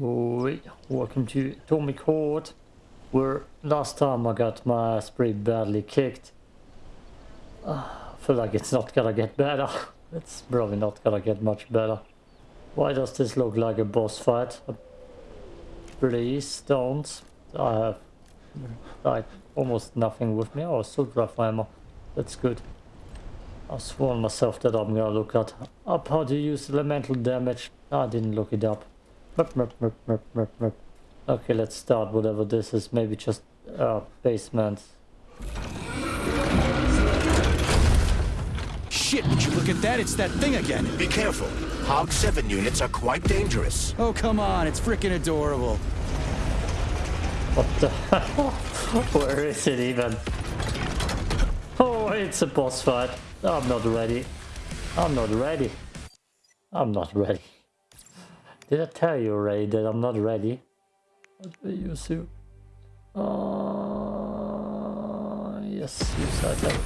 Oi, welcome to Tommy Court, where last time I got my ass pretty badly kicked. Uh, I feel like it's not gonna get better. It's probably not gonna get much better. Why does this look like a boss fight? Please don't. I have like almost nothing with me. Oh, assault rifle ammo. That's good. I've sworn myself that I'm gonna look at up how to use elemental damage. I didn't look it up. Okay, let's start whatever this is. Maybe just uh, basement. Shit, would you look at that? It's that thing again. Be careful. Hog 7 units are quite dangerous. Oh, come on. It's freaking adorable. What the Where is it even? Oh, it's a boss fight. I'm not ready. I'm not ready. I'm not ready. Did I tell you already that I'm not ready? What will you soon? Uh, yes, you said that.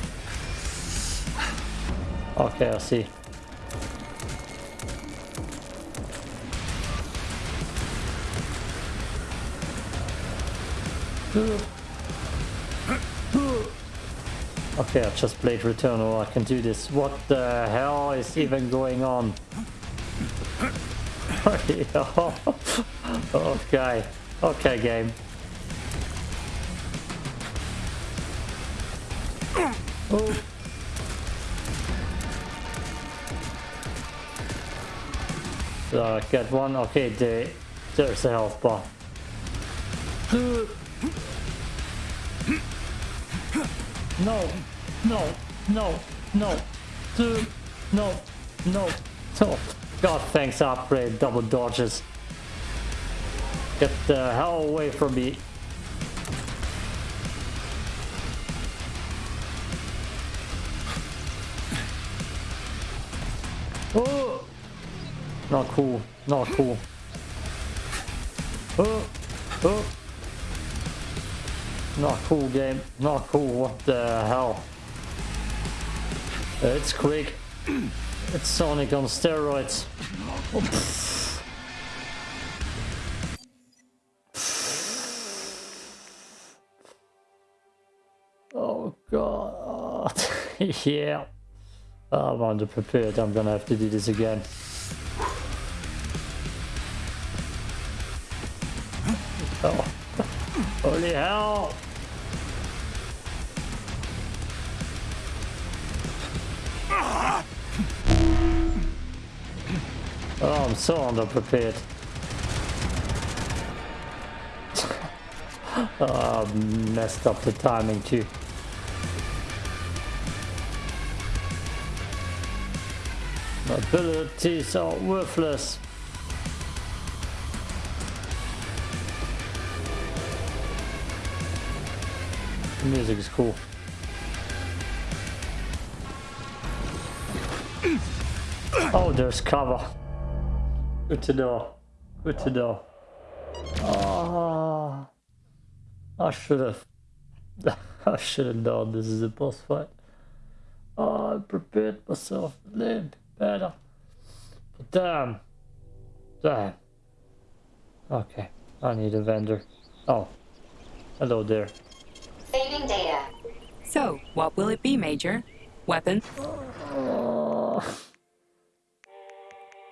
Okay, I see. Okay, I just played Returnal, I can do this. What the hell is even going on? okay, okay game. Oh. So get one, okay, there, there's a health bar. No, no, no, no, no, no, no. God, thanks, upgrade, double dodges. Get the hell away from me. Oh! Not cool, not cool. Oh, oh. Not cool game, not cool, what the hell. It's quick. It's Sonic on steroids. Oh god. yeah. I'm underprepared. I'm gonna have to do this again. Oh. Holy hell! Oh, I'm so underprepared. oh, messed up the timing too. My abilities are worthless. The music is cool. Oh, there's cover. Good to know. Good to know. Oh, I should have. I should have known this is a boss fight. Oh, I prepared myself a little bit better. But damn. Damn. Okay, I need a vendor. Oh, hello there. Saving data. So, what will it be, Major? Weapon? Oh.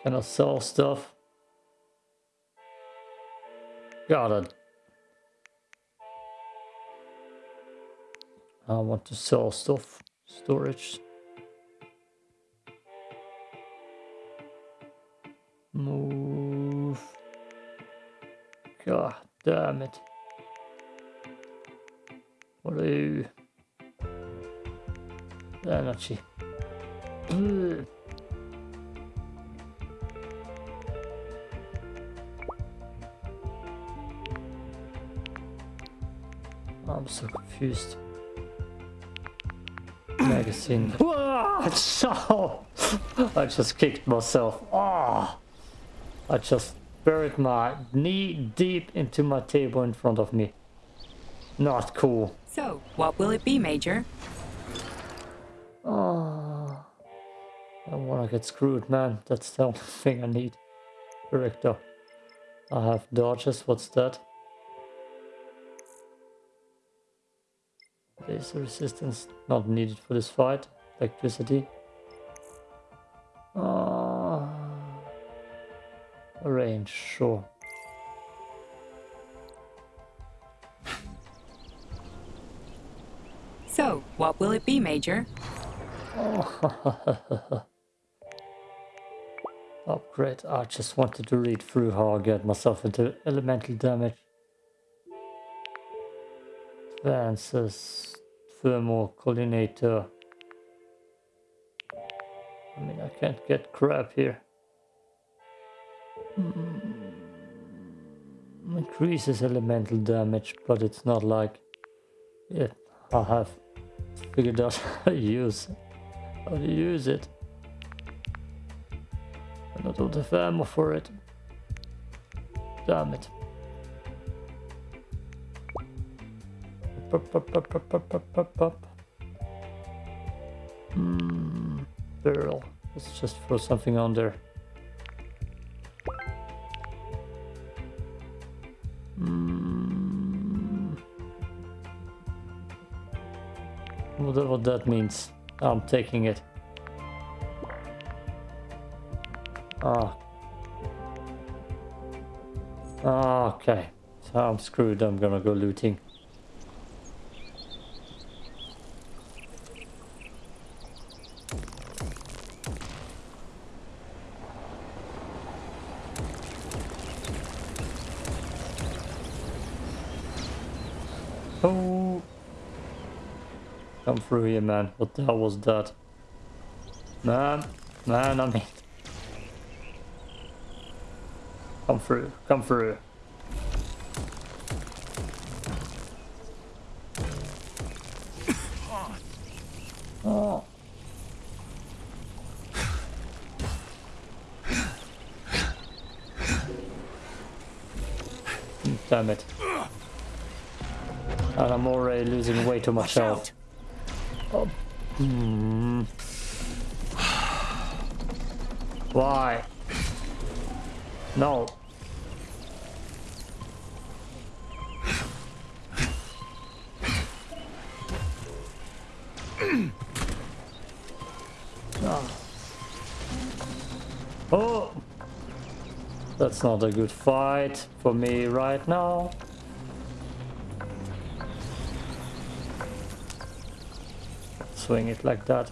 Can I sell stuff? Got it. I want to sell stuff. Storage. Move. God damn it. What are you? Energy. I'm so confused. Magazine. Whoa! So, oh, I just kicked myself. Oh, I just buried my knee deep into my table in front of me. Not cool. So, what will it be, Major? Oh, I don't want to get screwed, man. That's the only thing I need. Director. I have dodges, what's that? Laser resistance not needed for this fight. Electricity. Uh, range, sure. So, what will it be, Major? Upgrade. I just wanted to read through how I get myself into elemental damage. Advances. Thermal collinator. I mean, I can't get crap here. Mm. Increases elemental damage, but it's not like it. I have figured out how to use how to use it. I don't have ammo for it. Damn it. Barrel. Let's just throw something on there. Hmm. Whatever that means, I'm taking it. Ah, okay. So I'm screwed. I'm gonna go looting. Oh. Come through here, man. What the hell was that? Man, man, I mean... Come through, come through. Oh. Damn it. I'm already losing way too much health. Oh. Hmm. Why? No. oh. oh. That's not a good fight for me right now. Swing it like that.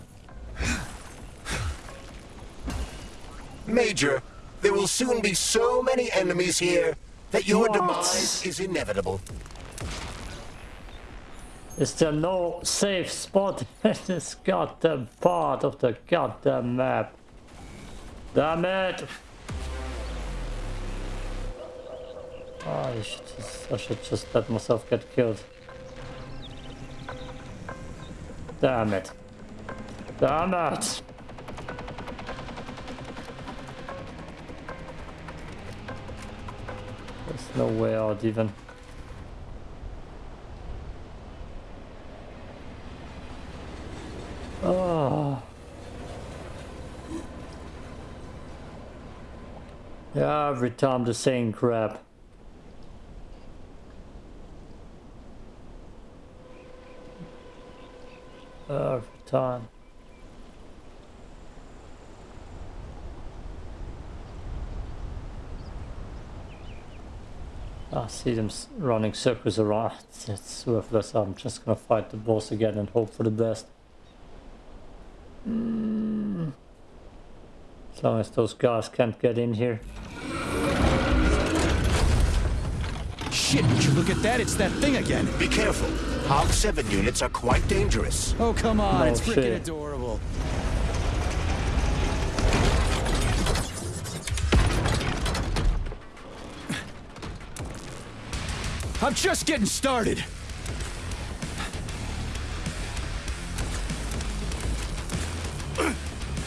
Major, there will soon be so many enemies here that your What? demise is inevitable. Is there no safe spot in this goddamn part of the goddamn map? Damn it! Oh, I should just, I should just let myself get killed. Damn it. Damn it! There's no way out even. Oh. Yeah, every time the same crap. Every time. I see them running circles around. It's worthless. I'm just gonna fight the boss again and hope for the best. Mm. As long as those guys can't get in here. Shit, would you look at that? It's that thing again. Be careful. Hog 7 units are quite dangerous. Oh, come on. No it's freaking shit. adorable. I'm just getting started.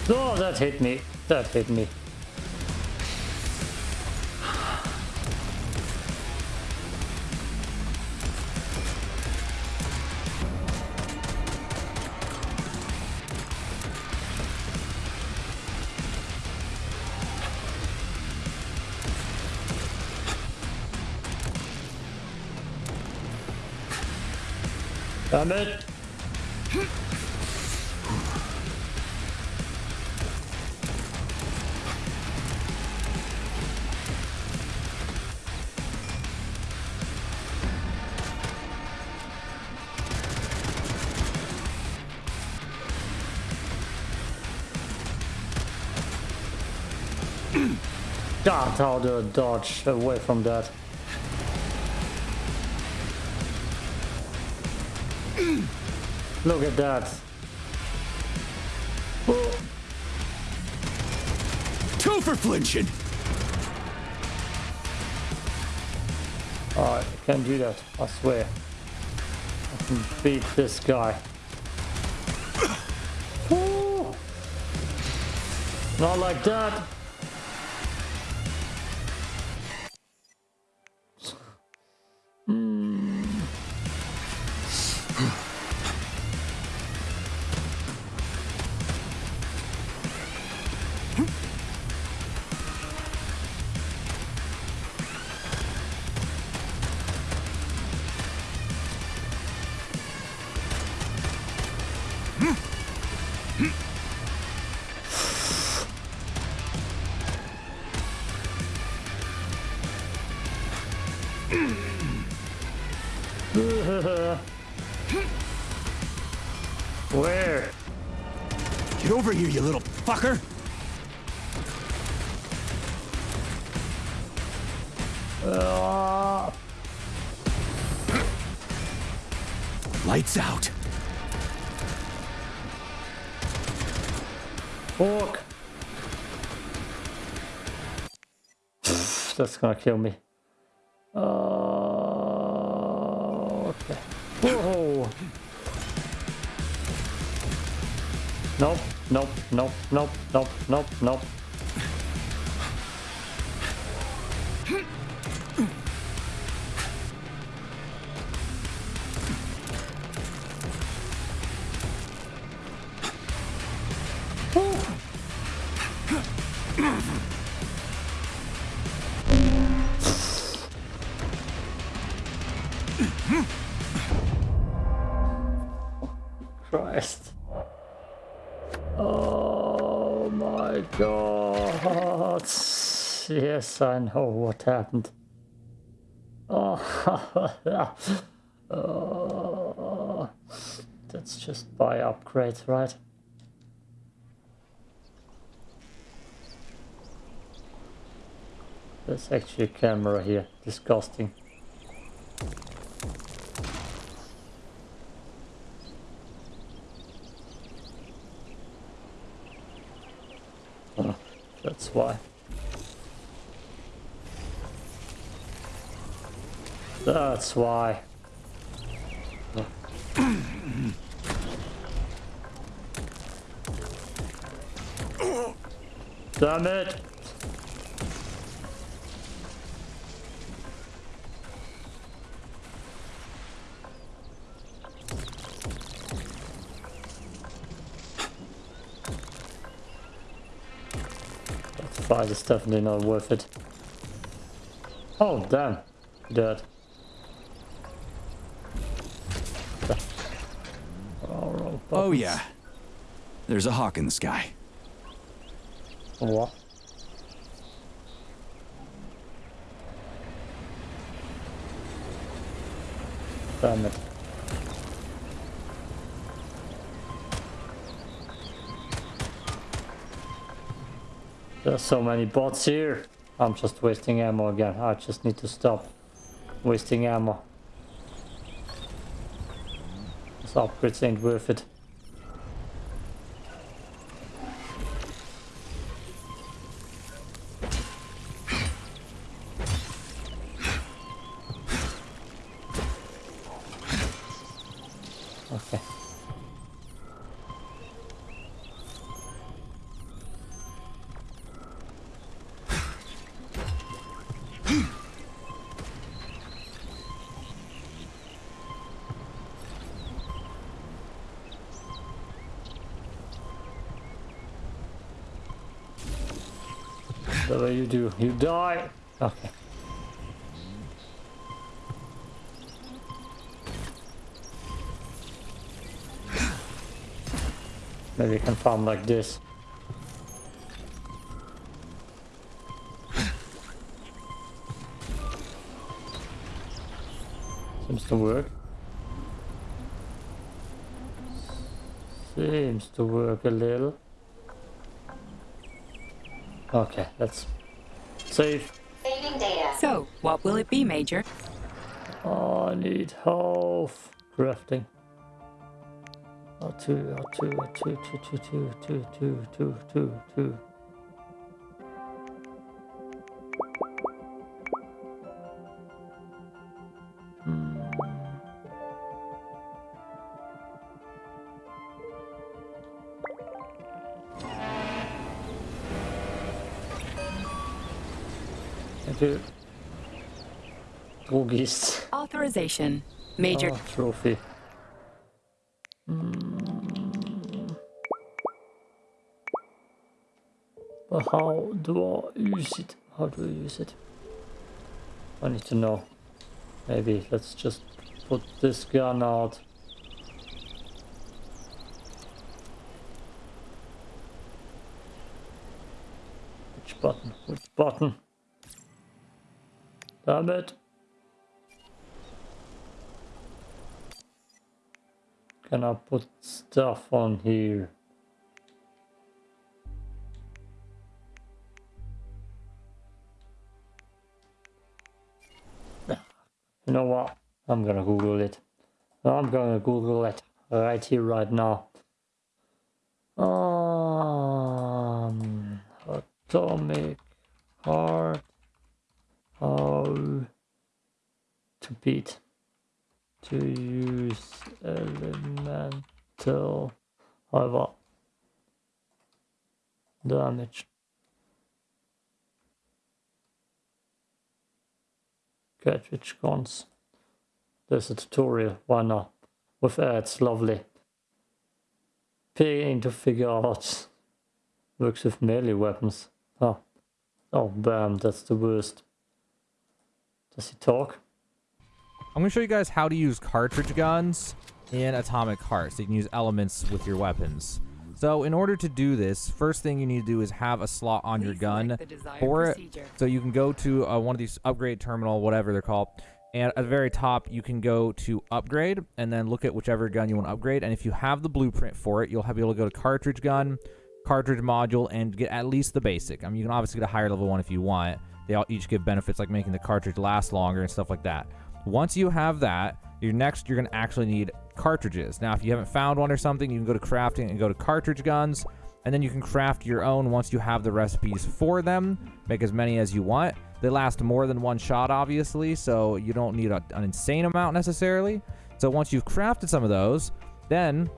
Oh, that hit me. That hit me. Damn it! God, how to dodge away from that. Look at that. Two for flinching. Alright, I can do that, I swear. I can beat this guy. Ooh. Not like that. Where? Get over here, you little fucker. Ah, Lights out. That's gonna kill me. Oh, okay. Whoa. Nope, nope, nope, nope, nope, nope, nope. I know oh, what happened. Oh, oh. that's just by upgrade, right? There's actually a camera here. Disgusting. Oh, that's why. That's why. Damn it! That fight is definitely not worth it. Oh damn, dead. Oh, wrong Oh, buttons. Yeah. There's a hawk in the sky. What? Damn it. There's so many bots here. I'm just wasting ammo again. I just need to stop wasting ammo. This upgrades ain't worth it. You die. Okay. Maybe you can farm like this. Seems to work. Seems to work a little. Okay, let's save. Saving data. So, what will it be, Major? Oh, I need health. Crafting. Oh, two, oh, two, oh, two, two, two, two, two, two, two, two, two. Drogist. Authorization. Major. Oh, trophy. Mm. But how do I use it? How do I use it? I need to know. Maybe let's just put this gun out. Which button? Which button? Damn it. Can I put stuff on here? You know what? I'm gonna Google it. I'm gonna Google it right here, right now. Um, atomic heart. How to beat to use elemental however damage. Cartridge guns? There's a tutorial. Why not? With ads lovely. Paying to figure out. Works with melee weapons. Oh oh bam that's the worst does he talk I'm going to show you guys how to use cartridge guns in Atomic Heart so you can use elements with your weapons. So in order to do this, first thing you need to do is have a slot on your gun select the for it. procedure. So you can go to uh, one of these upgrade terminal, whatever they're called, and at the very top you can go to upgrade and then look at whichever gun you want to upgrade. And if you have the blueprint for it, you'll have be able to go to cartridge gun, cartridge module, and get at least the basic. I mean, you can obviously get a higher level one if you want. They all each give benefits like making the cartridge last longer and stuff like that. Once you have that, your next you're going to actually need cartridges. Now, if you haven't found one or something, you can go to crafting and go to cartridge guns, and then you can craft your own once you have the recipes for them. Make as many as you want. They last more than one shot, obviously, so you don't need a, an insane amount necessarily. So once you've crafted some of those, then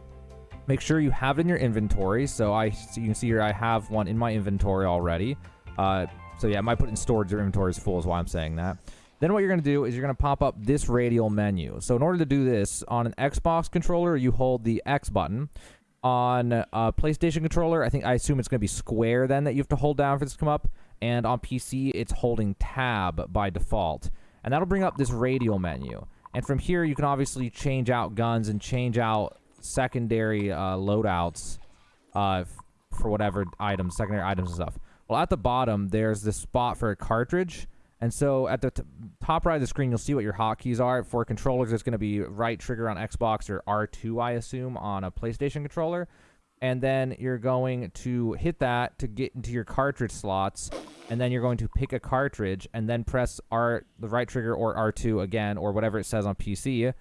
make sure you have it in your inventory. So I, so you can see here, I have one in my inventory already. Uh, so yeah, I might put in storage. or inventory is full, is why I'm saying that. Then what you're going to do is you're going to pop up this radial menu. So in order to do this on an Xbox controller, you hold the X button. On a PlayStation controller, I think I assume it's going to be square then that you have to hold down for this to come up. And on PC, it's holding tab by default. And that'll bring up this radial menu. And from here, you can obviously change out guns and change out secondary uh, loadouts uh, for whatever items, secondary items and stuff. Well, at the bottom, there's this spot for a cartridge. And so at the top right of the screen, you'll see what your hotkeys are. For controllers, it's going to be right trigger on Xbox or R2, I assume, on a PlayStation controller. And then you're going to hit that to get into your cartridge slots. And then you're going to pick a cartridge and then press R, the right trigger or R2 again, or whatever it says on PC.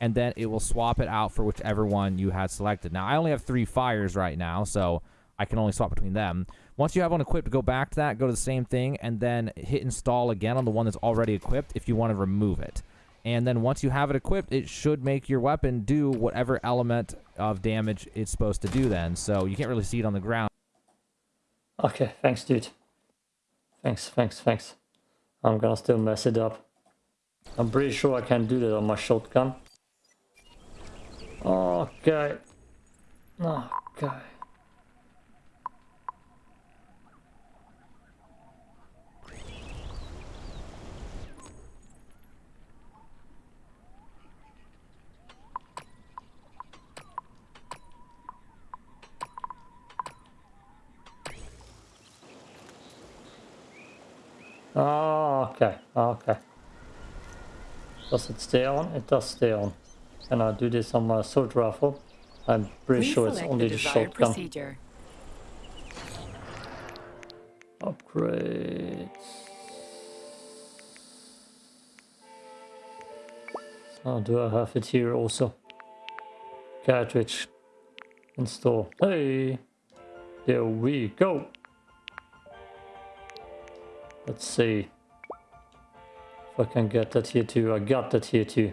And then it will swap it out for whichever one you had selected. Now, I only have three fires right now, so I can only swap between them. Once you have one equipped, go back to that, go to the same thing, and then hit install again on the one that's already equipped if you want to remove it. And then once you have it equipped, it should make your weapon do whatever element of damage it's supposed to do then. So you can't really see it on the ground. Okay, thanks, dude. Thanks, thanks, thanks. I'm gonna still mess it up. I'm pretty sure I can do that on my shotgun. Okay. Oh, okay. Oh, okay, oh, okay. Does it stay on? It does stay on. Can I do this on my sword rifle? I'm pretty Please sure it's only the the shotgun. procedure. Upgrades. Oh, do I have it here also? Cartridge. Install. Hey! There we go! Let's see. If I can get that here too. I got that here too.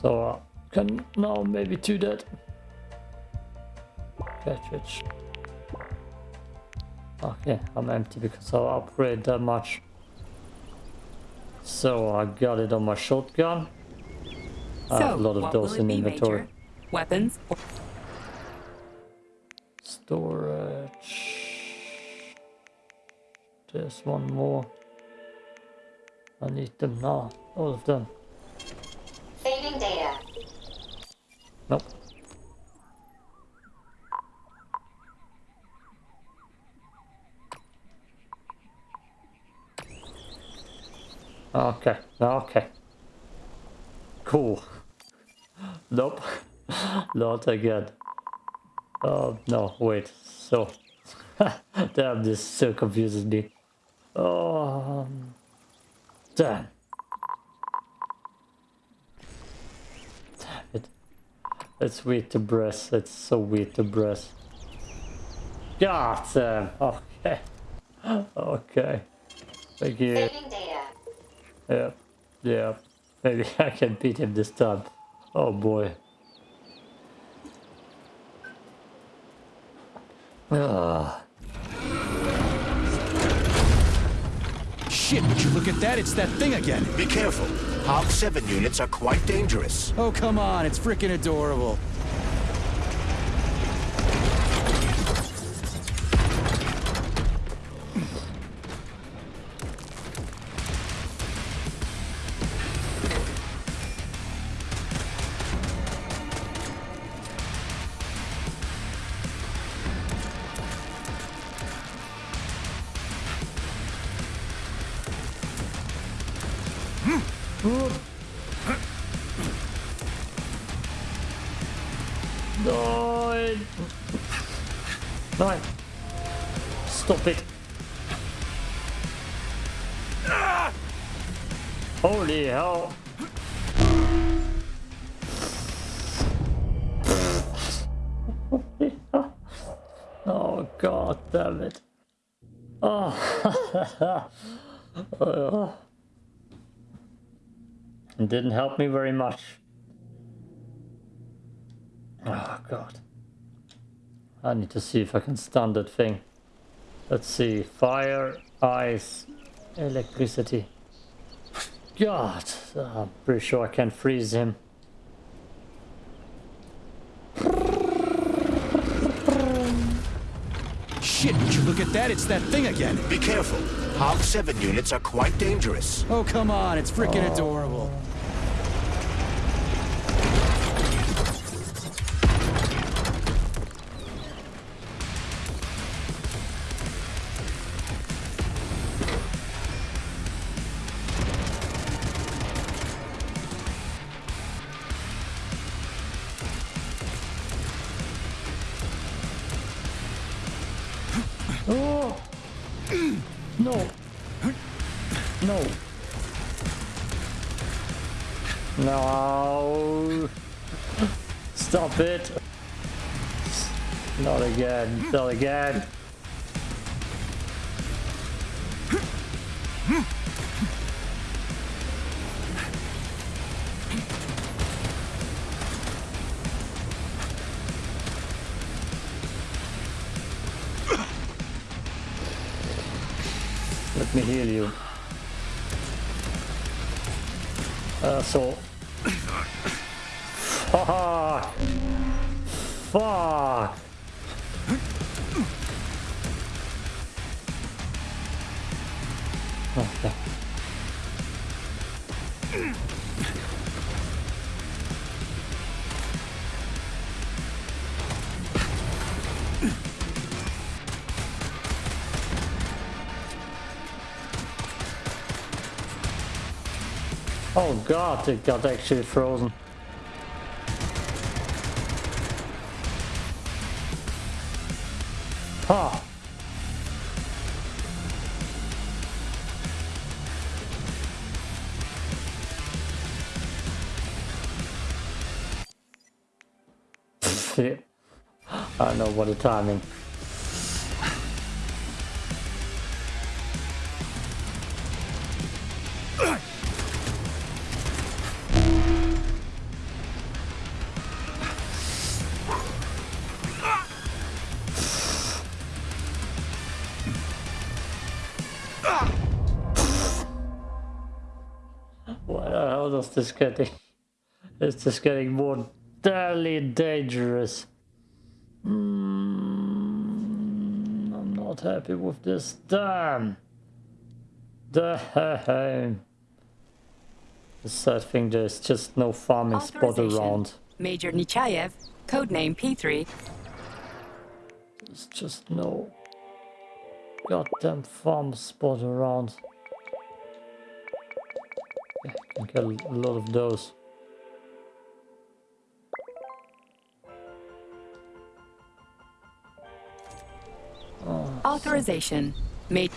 So I can now maybe do that. Cartridge. Okay, I'm empty because I'll upgrade that much. So I got it on my shotgun. I have uh, a lot of what those will it in inventory. Major? Weapons or Storage. There's one more. I need them now. All of them. Saving data. Nope. Okay, okay. Cool. Nope. Not again. Oh, no, wait. So. damn, this so confuses me. Oh. Damn. Damn it. It's weird to breath. It's so weird to breath. God damn. Okay. Okay. Thank you. Yeah. Yeah. Maybe I can beat him this time. Oh boy. Ah. Shit, would you look at that? It's that thing again. Be careful. Hog 7 units are quite dangerous. Oh, come on. It's freaking adorable. Nine. Help me very much. Oh god. I need to see if I can stun that thing. Let's see. Fire, ice, electricity. God, I'm pretty sure I can freeze him. Shit, would you look at that? It's that thing again. Be careful. Hog 7 units are quite dangerous. Oh, come on. It's freaking oh. adorable. Not! Let me heal you. Uh, so. Fuck! Fuck! Oh god, it got actually frozen. Huh. Yeah. I don't know what the timing. What the hell is this getting? It's just getting more deadly dangerous. Mm, I'm not happy with this. Damn. Damn. The sad thing, there's just no farming spot around. Major Nechaev, codename P3, There's just no goddamn farm spot around. Yeah, can get a lot of those. Authorization. made.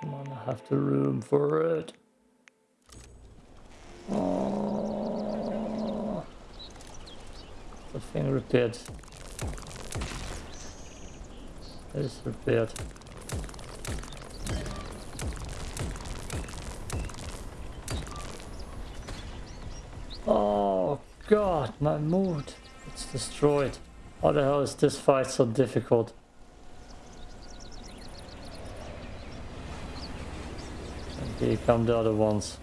Come on, I have the room for it. Oh. The thing repaired. It is repaired. God, my mood. It's destroyed. How the hell is this fight so difficult? And here come the other ones.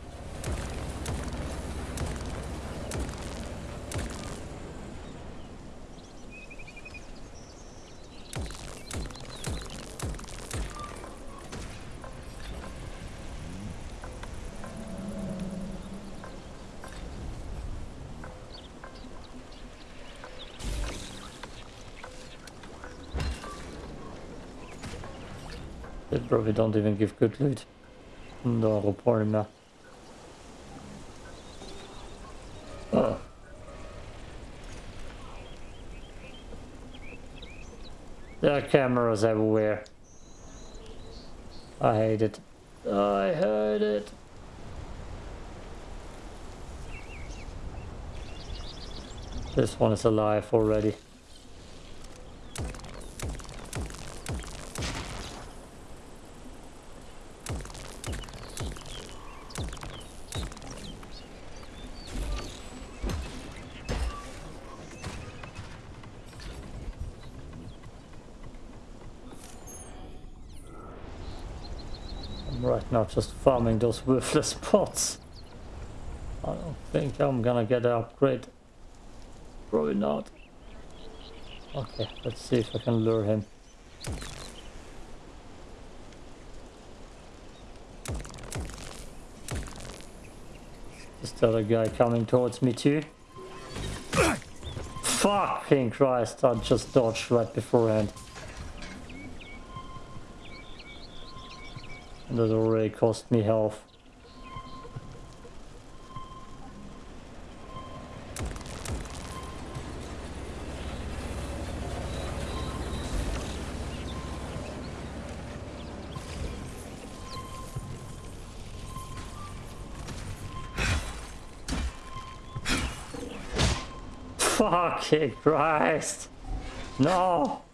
Probably don't even give good loot. No, reporting now. Oh. There are cameras everywhere. I hate it. I hate it. This one is alive already. Now just farming those worthless pots. I don't think I'm gonna get an upgrade. Probably not. Okay, let's see if I can lure him. Is the other guy coming towards me too? Fucking Christ, I just dodged right beforehand. That already cost me health. Fucking Christ! No!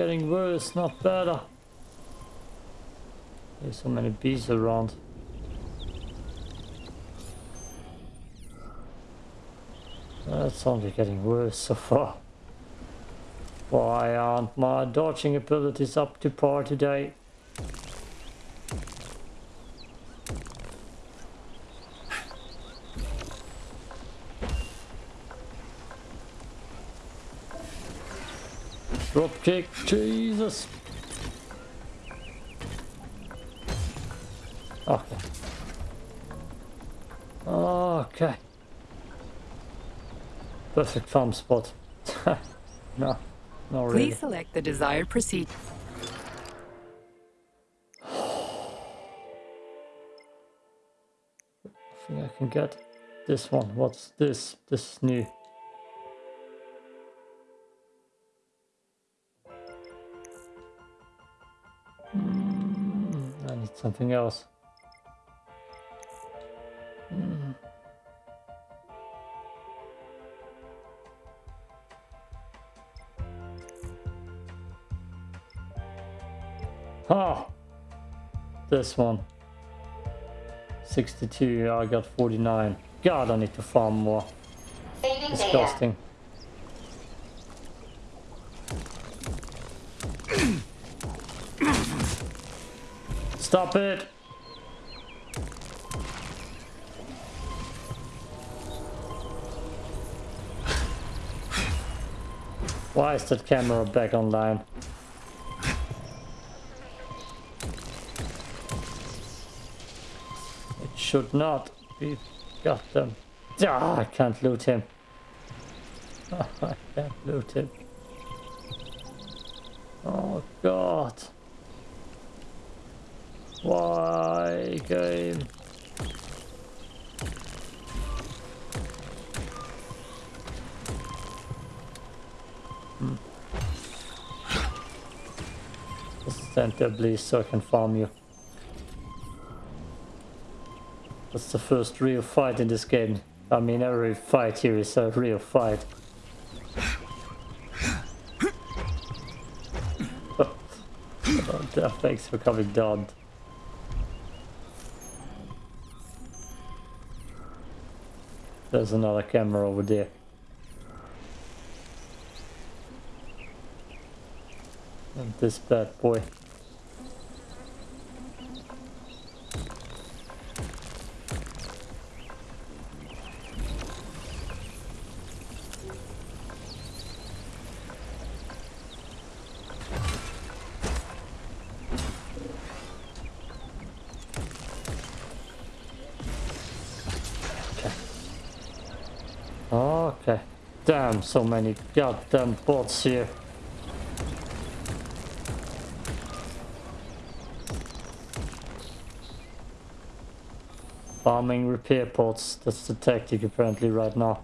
Getting worse, not better. There's so many bees around. That's only getting worse so far. Why aren't my dodging abilities up to par today? Drop kick, Jesus. Okay. Okay. Perfect farm spot. no, not really. Please select the desired proceed. I think I can get this one. What's this? This is new. Something else. Mm. Ah, this one. 62, I got 49. God, I need to farm more. Saving data. Stop it! Why is that camera back online? It should not be. Got them. Ah, I can't loot him. I can't loot him. Oh god. Why game? Stand there please so I can farm you. That's the first real fight in this game. I mean every fight here is a real fight. Oh, oh, thanks for coming down. There's another camera over there. And this bad boy. So many goddamn bots here. Farming repair pods, that's the tactic apparently right now.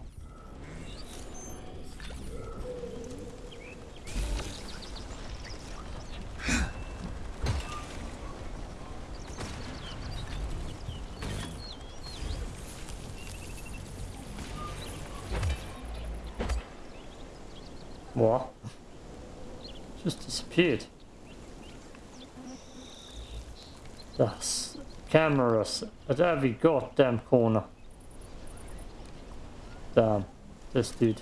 What? Just disappeared. That's cameras at every goddamn corner. Damn, this dude.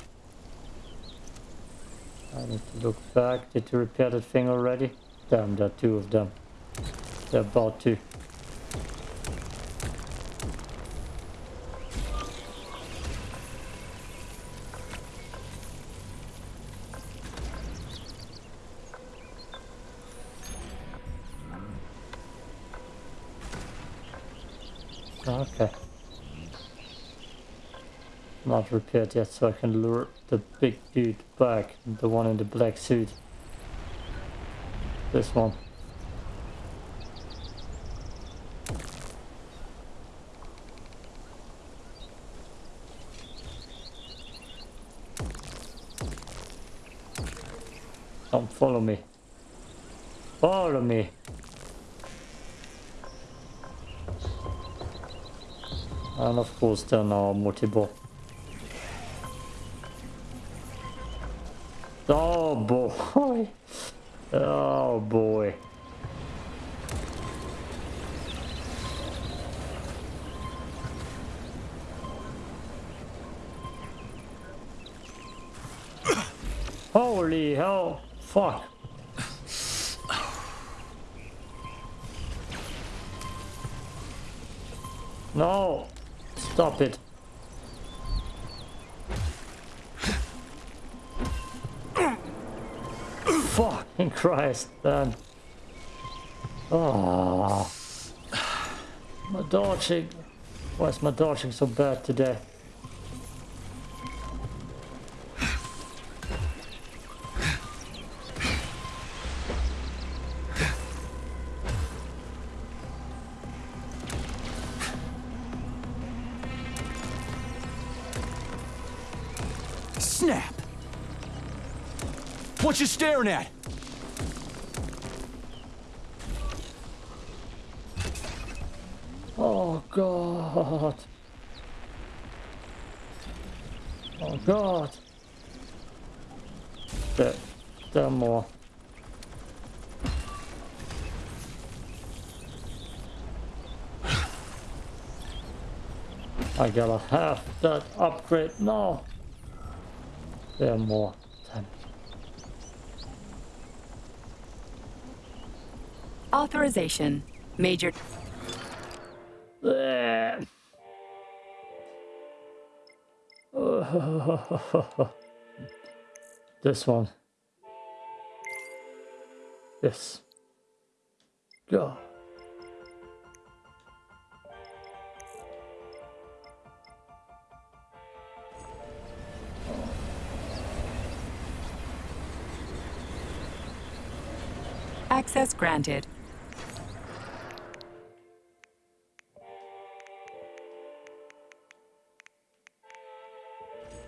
I need to look back. Did you repair that thing already? Damn, there are two of them. They're about to. Okay. Not repaired yet, so I can lure the big dude back. The one in the black suit. This one. Come follow me. Follow me. And of course then our multiple. Stop it. fucking Christ, man. Oh. My dodging. Why is my dodging so bad today? What you staring at? Oh god. Oh god. There, there are more. I gotta have that upgrade now. There are more. Damn it. Authorization. Major. This one. This. Go. Access granted.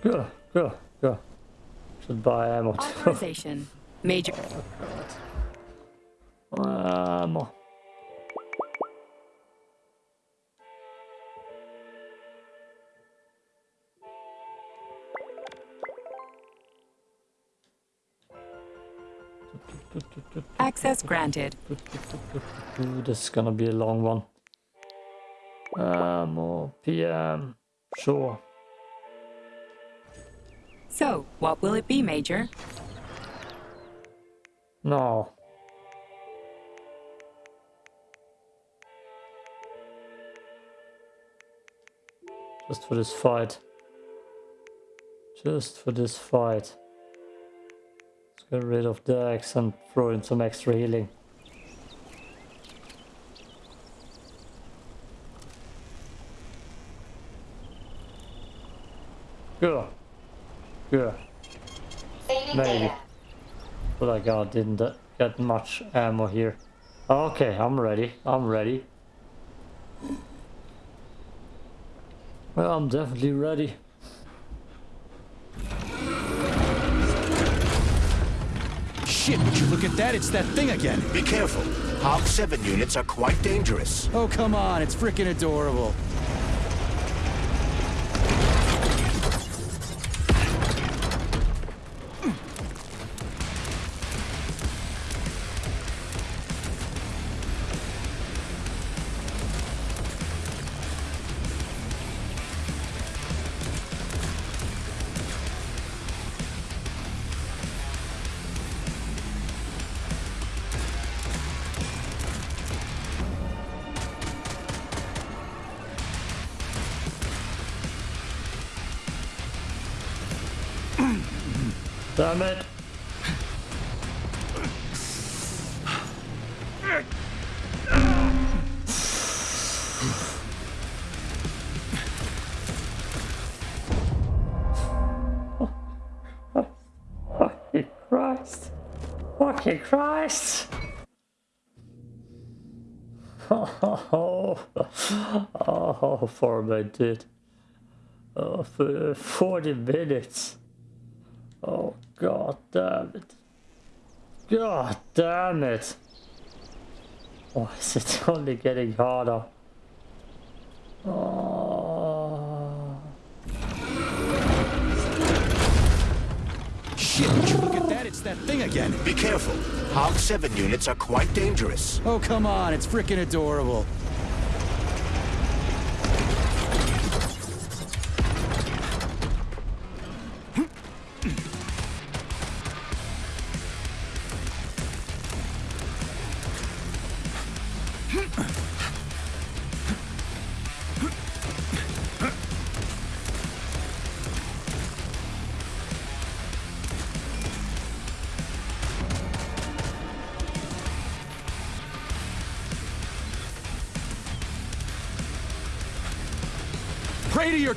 Go. Go. Go. Should buy ammo. Authorization. Major. ammo. Access granted. Ooh, this is gonna be a long one. Ammo. PM. Sure. So, what will it be, Major? No. Just for this fight. Just for this fight. Let's get rid of the axe and throw in some extra healing. Good. Good. Saving Maybe. But I got didn't uh, get much ammo here. Okay, I'm ready. I'm ready. Well, I'm definitely ready. Shit, would you look at that? It's that thing again. Be careful. Hog 7 units are quite dangerous. Oh, come on, it's freaking adorable. Damn it! Fucking Christ! Fucking Christ! Oh, oh, fermented. Oh, for 40 minutes. Oh, god damn it. God damn it. Why is it only getting harder? Oh. Shit, would you look at that? It's that thing again. Be careful. Hog 7 units are quite dangerous. Oh, come on, it's freaking adorable.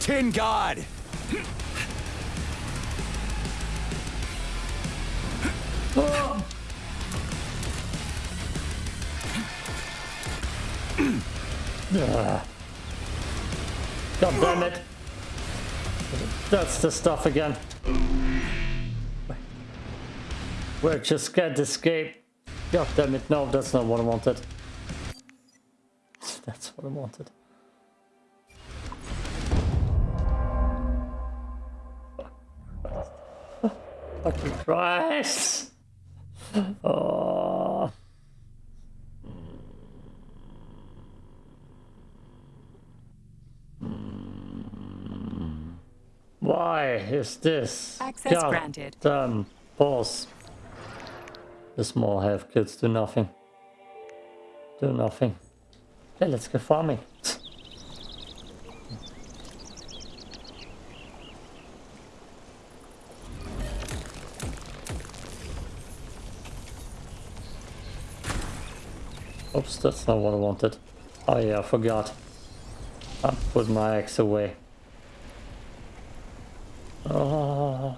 Tin god! God damn it. That's the stuff again. Where just can't escape. God damn it, no, that's not what I wanted. That's what I wanted. Fucking Christ! Oh. Why is this? Access God granted. Damn, pause. The small half kids do nothing. Do nothing. Hey, let's go farming. Oops, that's not what I wanted. Oh yeah, I forgot. I put my axe away. Oh.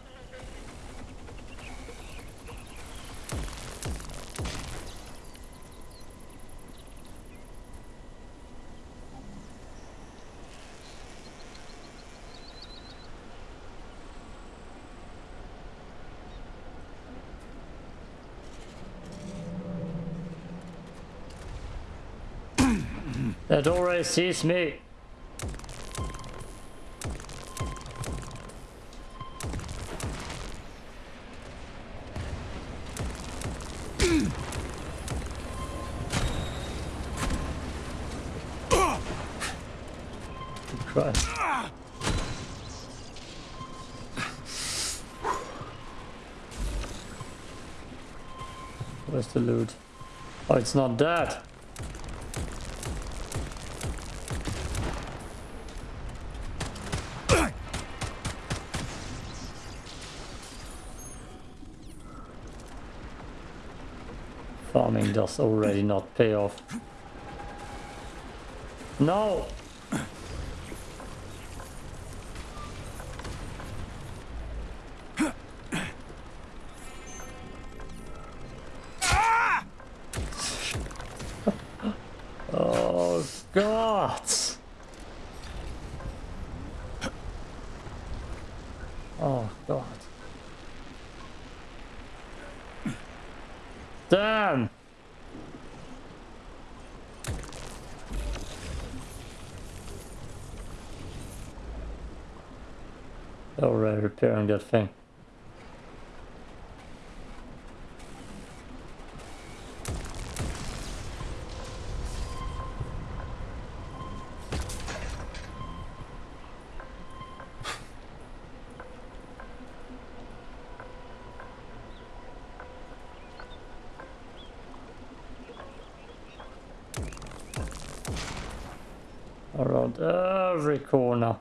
Already sees me. Christ. Where's the loot? Oh, it's not that. Does already not pay off. No! oh god! Oh god. Damn! Alright, repairing that thing. Around every corner.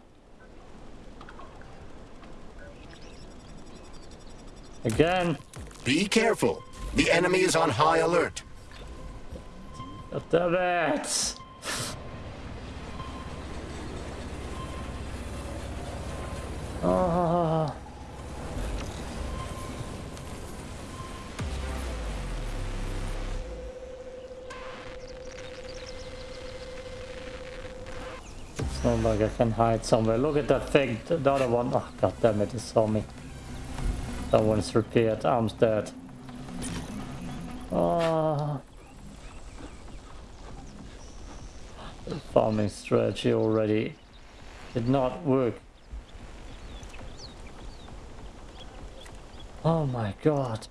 Again. Be careful. The enemy is on high alert. God damn it! Ah. It's not like I can hide somewhere. Look at that thing. The other one. Oh, god damn it, it saw me. That one's repaired. Arm's dead. Ah. The farming strategy already did not work. Oh my god.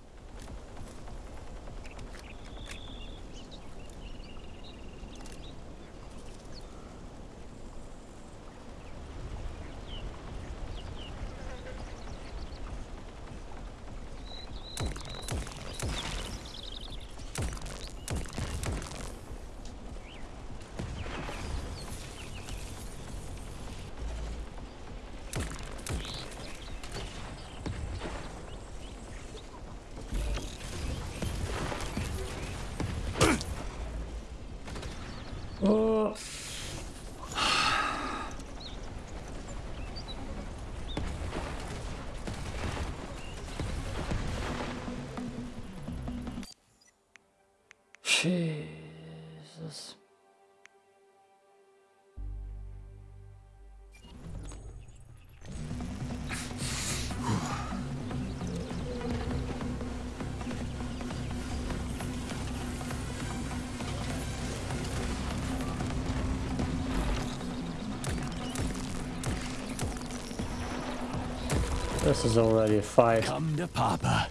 This is already a fight. Come to Papa.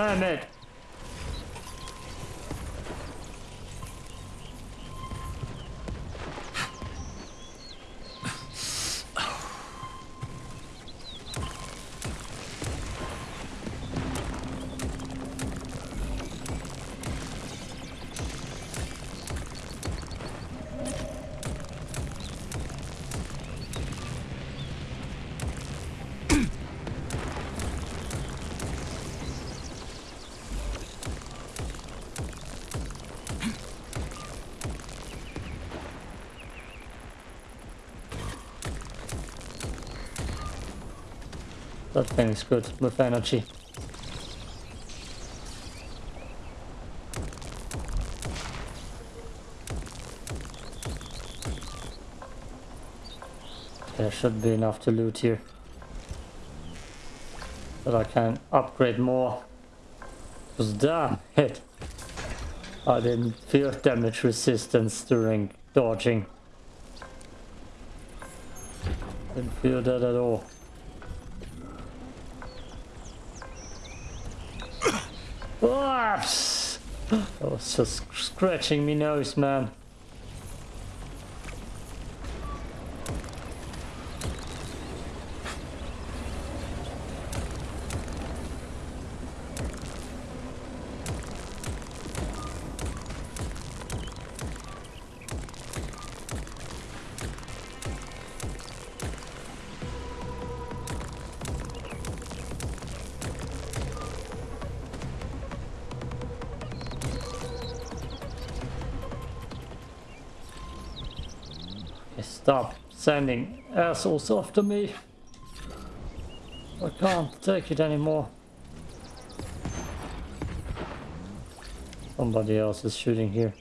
Damn it! That thing is good with energy. There should be enough to loot here. But I can upgrade more. Because damn it! I didn't feel damage resistance during dodging. Didn't feel that at all. Whoops! That oh, was just scratching me nose, man. Sending assholes after me. I can't take it anymore. Somebody else is shooting here.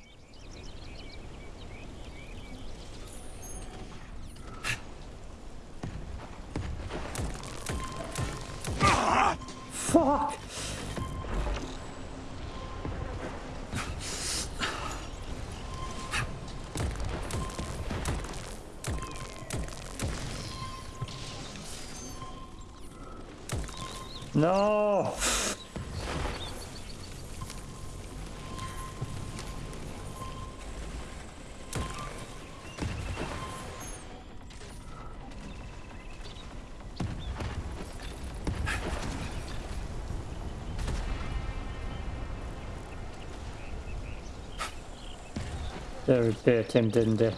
They repaired him, didn't they?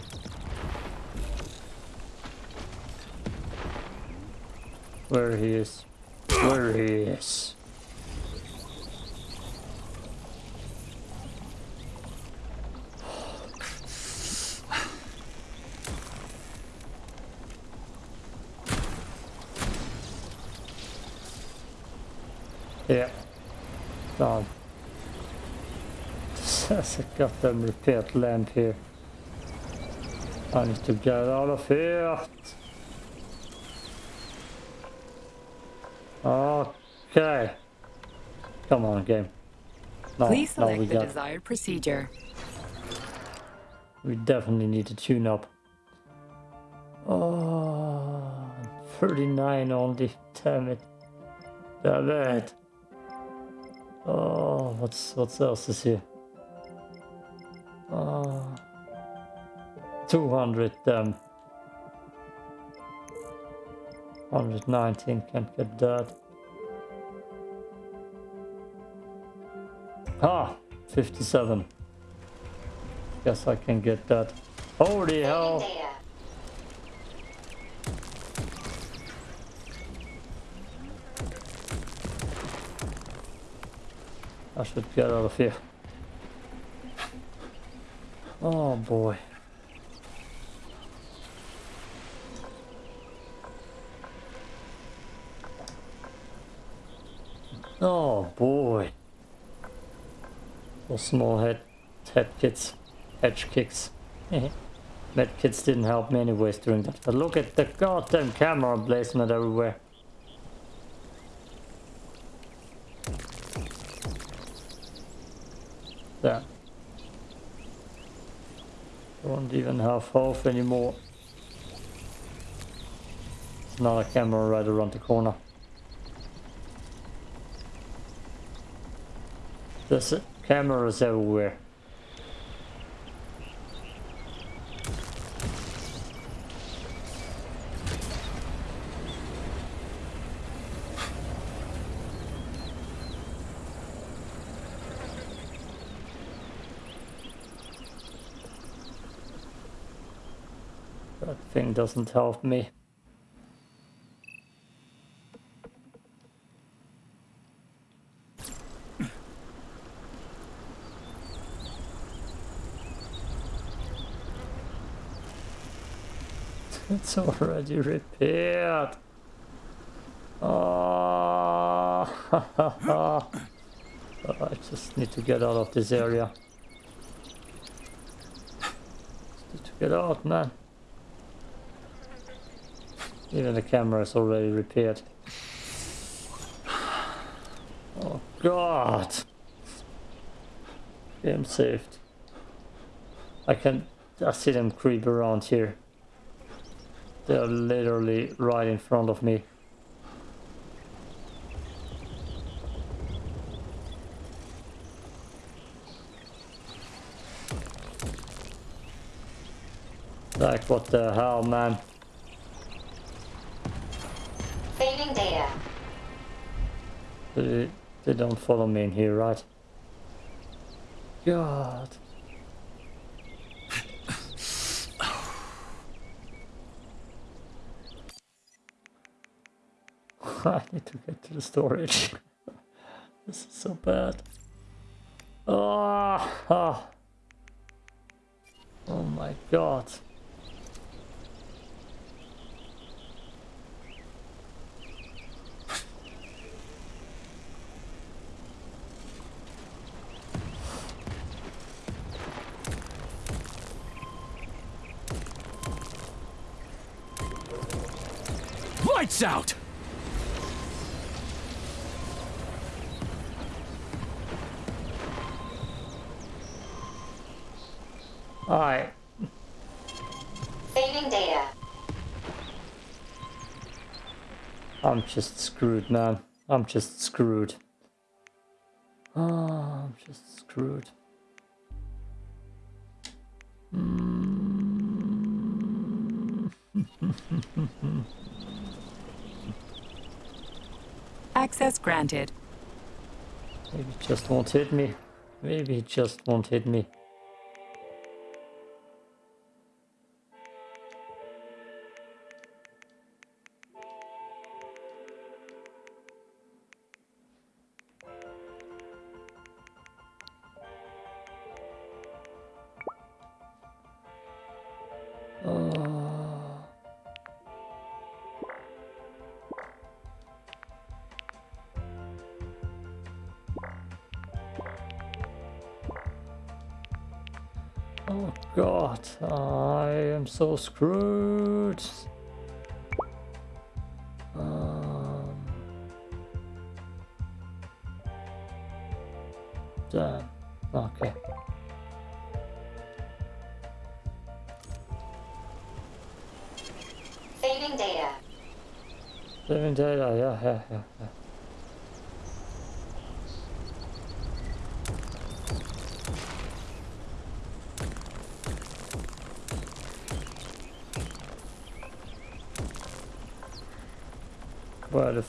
Where he is. Where he is. Yeah. Done. There's a goddamn repaired lamp here. I need to get out of here. Okay. Come on, game. No, Please no, select we the got. desired procedure. We definitely need to tune up. Oh, 39 only. Damn it. Damn it. Oh, what's what else is here? Oh, 200 damn. 119 can't get that. Ah, 57. Guess I can get that. Holy hell! I should get out of here. Oh boy. Oh boy. Those small head head kits, edge kicks. Med kits didn't help me anyways during that. But look at the goddamn camera placement everywhere. Don't even have half anymore. Another camera right around the corner. There's cameras everywhere. That thing doesn't help me. It's already repaired. Oh, I just need to get out of this area. Just need to get out, man. Even the camera is already repaired. Oh god! I'm saved. I can I see them creep around here. They're literally right in front of me. Like what the hell man? They, they don't follow me in here, right? God. I need to get to the storage. this is so bad. Oh, oh. oh my god. Lights out! Alright, Saving data. I'm just screwed, man. I'm just screwed. Oh, I'm just screwed. Hmm. Access granted. Maybe it just won't hit me. Maybe it just won't hit me. So screwed.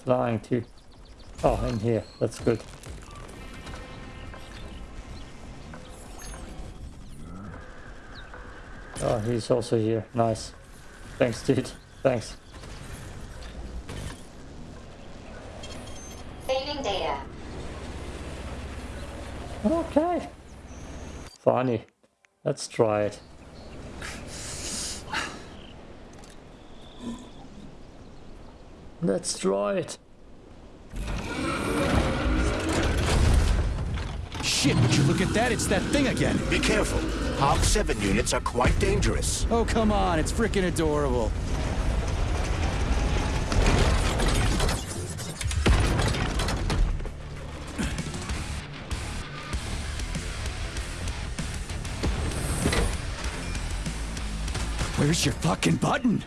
Flying too. Oh, in here. That's good. Oh, he's also here. Nice. Thanks, dude. Thanks. Saving data. Okay. Funny. Let's try it. Let's try it. Shit, would you look at that? It's that thing again. Be careful. Hog 7 units are quite dangerous. Oh, come on. It's freaking adorable. Where's your fucking button?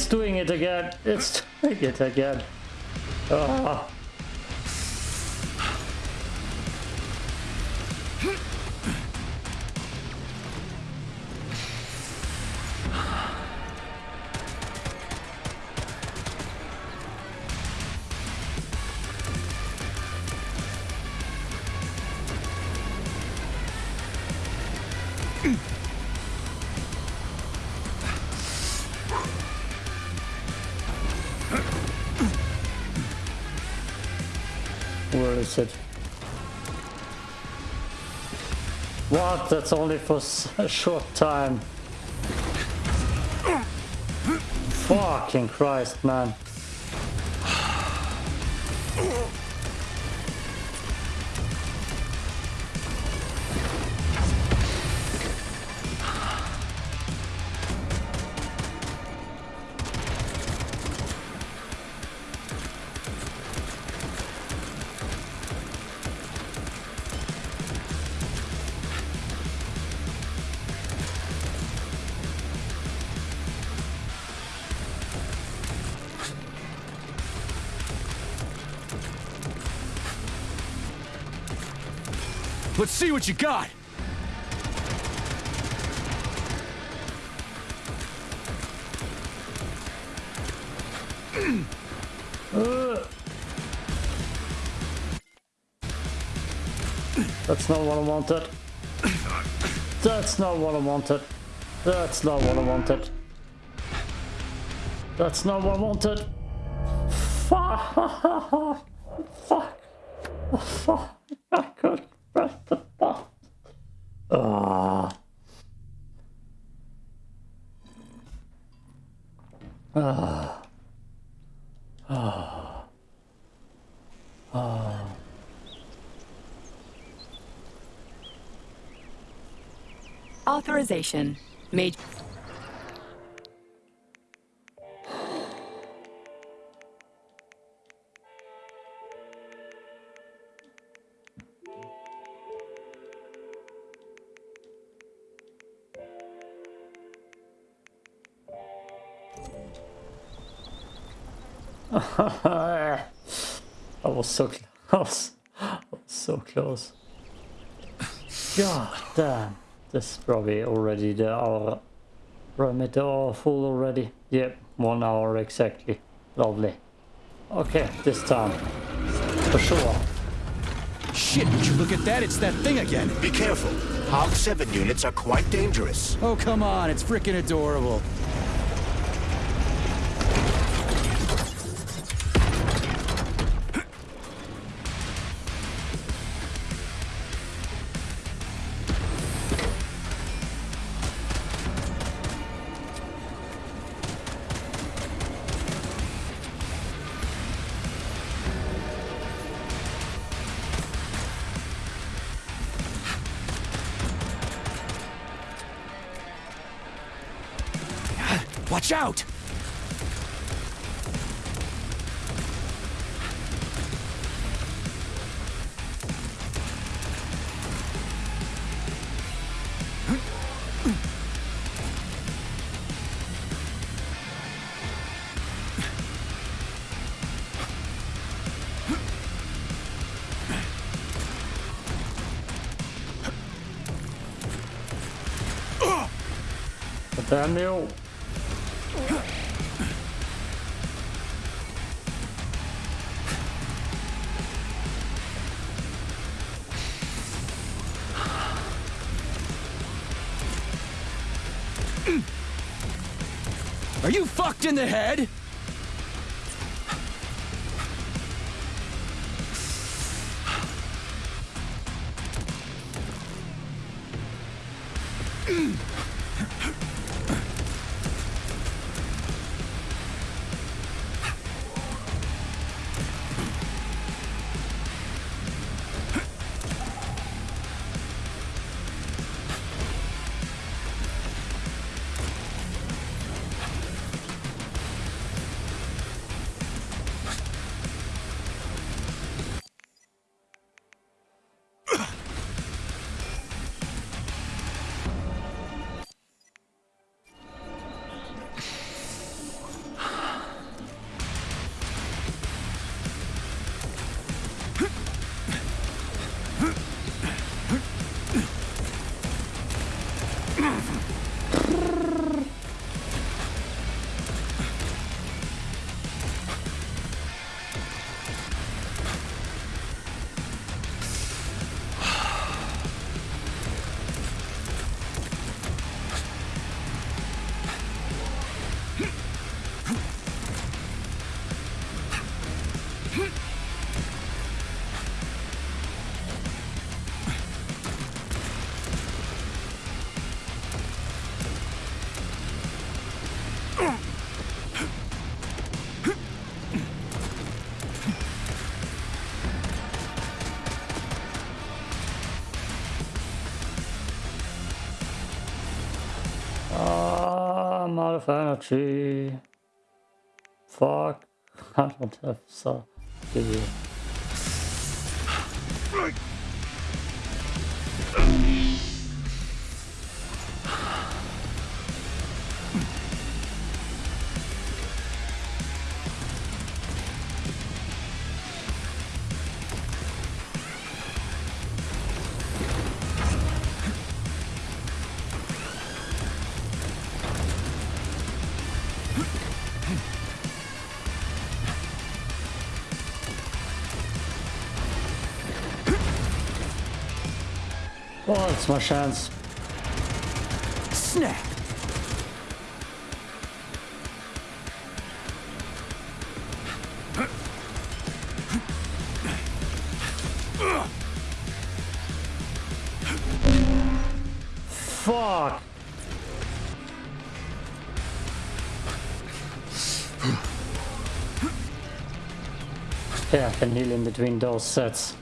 It's doing it again. It's doing it again. Ah. That's only for a short time. Fucking Christ, man. See what you got. That's not what I wanted. That's not what I wanted. That's not what I wanted. That's not what I wanted. Fuck. Fuck. Fuck. I button. Authorization. Major. I was so close. I was so close. God damn. This is probably already the hour. Parameter are full already. Yep, one hour exactly. Lovely. Okay, this time. For sure. Shit, would you look at that? It's that thing again. Be careful. Hog 7 units are quite dangerous. Oh, come on. It's freaking adorable. out! Daniel. In the head? Out of energy. Fuck. I don't have so. Oh, it's my chance. Snap! Fuck! Yeah, I can heal in between those sets.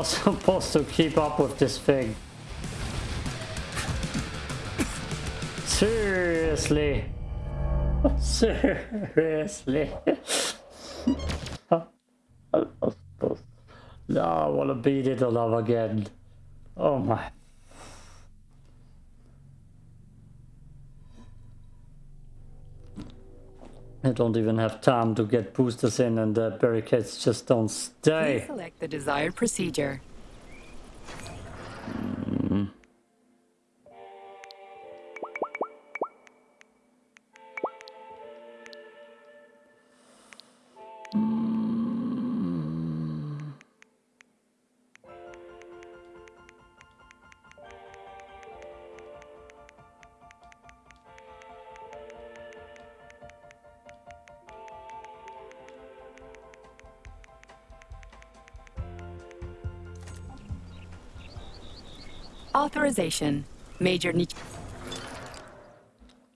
Am supposed to keep up with this thing? Seriously? Seriously? I wanna beat it all up again. Oh my. I don't even have time to get boosters in and the barricades just don't Please stay. select the desired procedure. Authorization. Major Nich-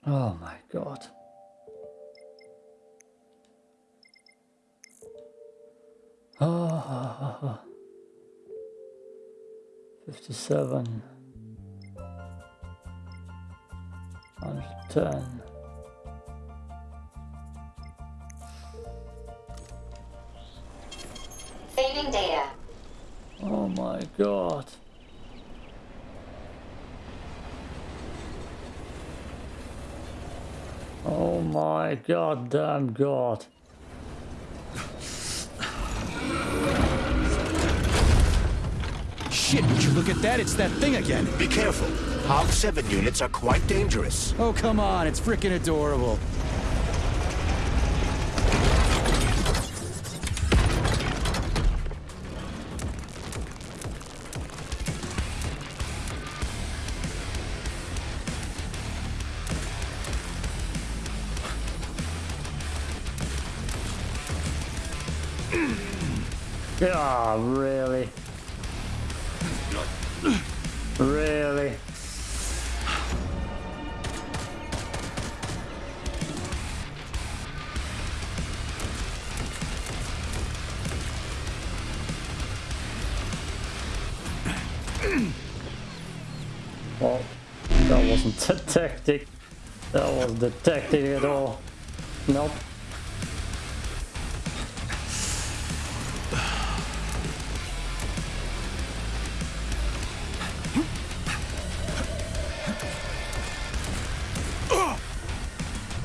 Oh my god. Ah, 57. 110. Saving data. Oh my god. Oh my god damn god. Shit, would you look at that? It's that thing again. Be careful. Hog 7 units are quite dangerous. Oh, come on. It's freaking adorable. Well, that wasn't the tactic. That was the tactic at all. Nope.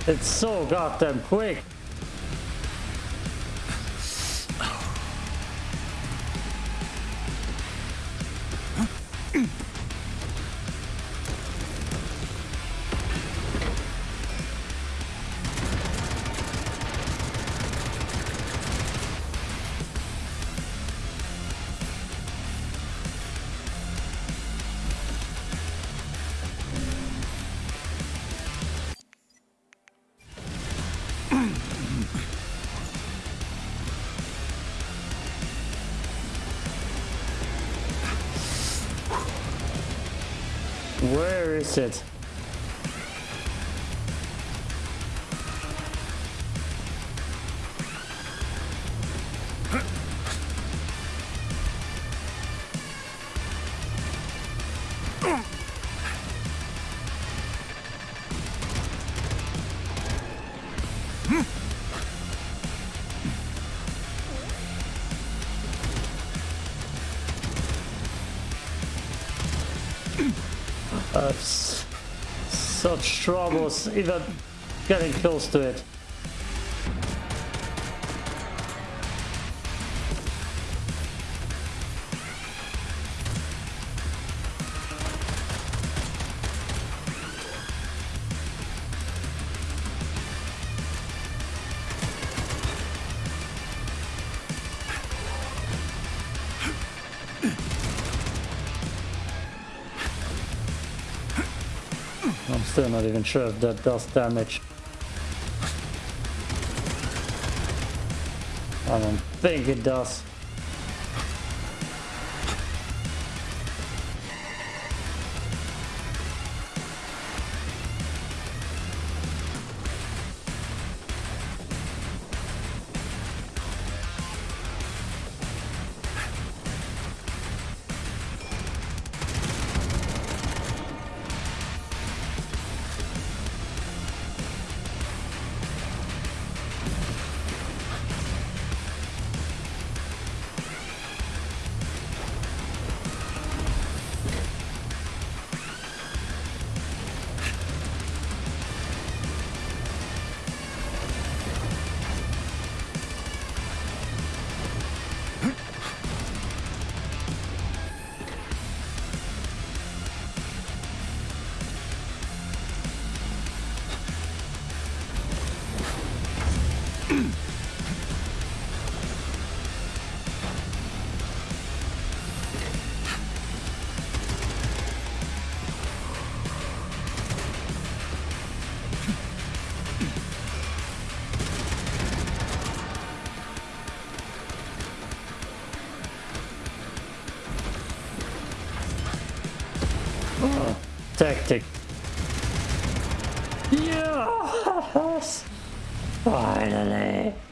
It's so goddamn quick. Such troubles, even getting close to it. Still not even sure if that does damage. I don't think it does.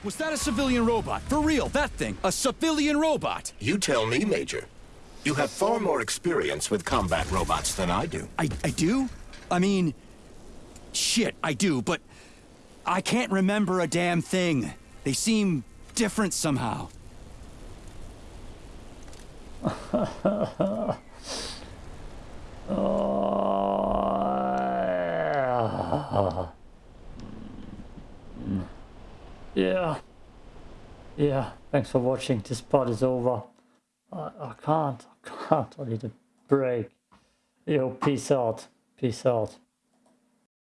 Was that a civilian robot? For real, that thing. A civilian robot. You tell me, Major. You have far more experience with combat robots than I do. I, I do? I mean, shit, I do, but I can't remember a damn thing. They seem different somehow. Oh. Yeah. Yeah, thanks for watching. This part is over. I, I can't. I can't. I need a break. Yo, peace out. Peace out.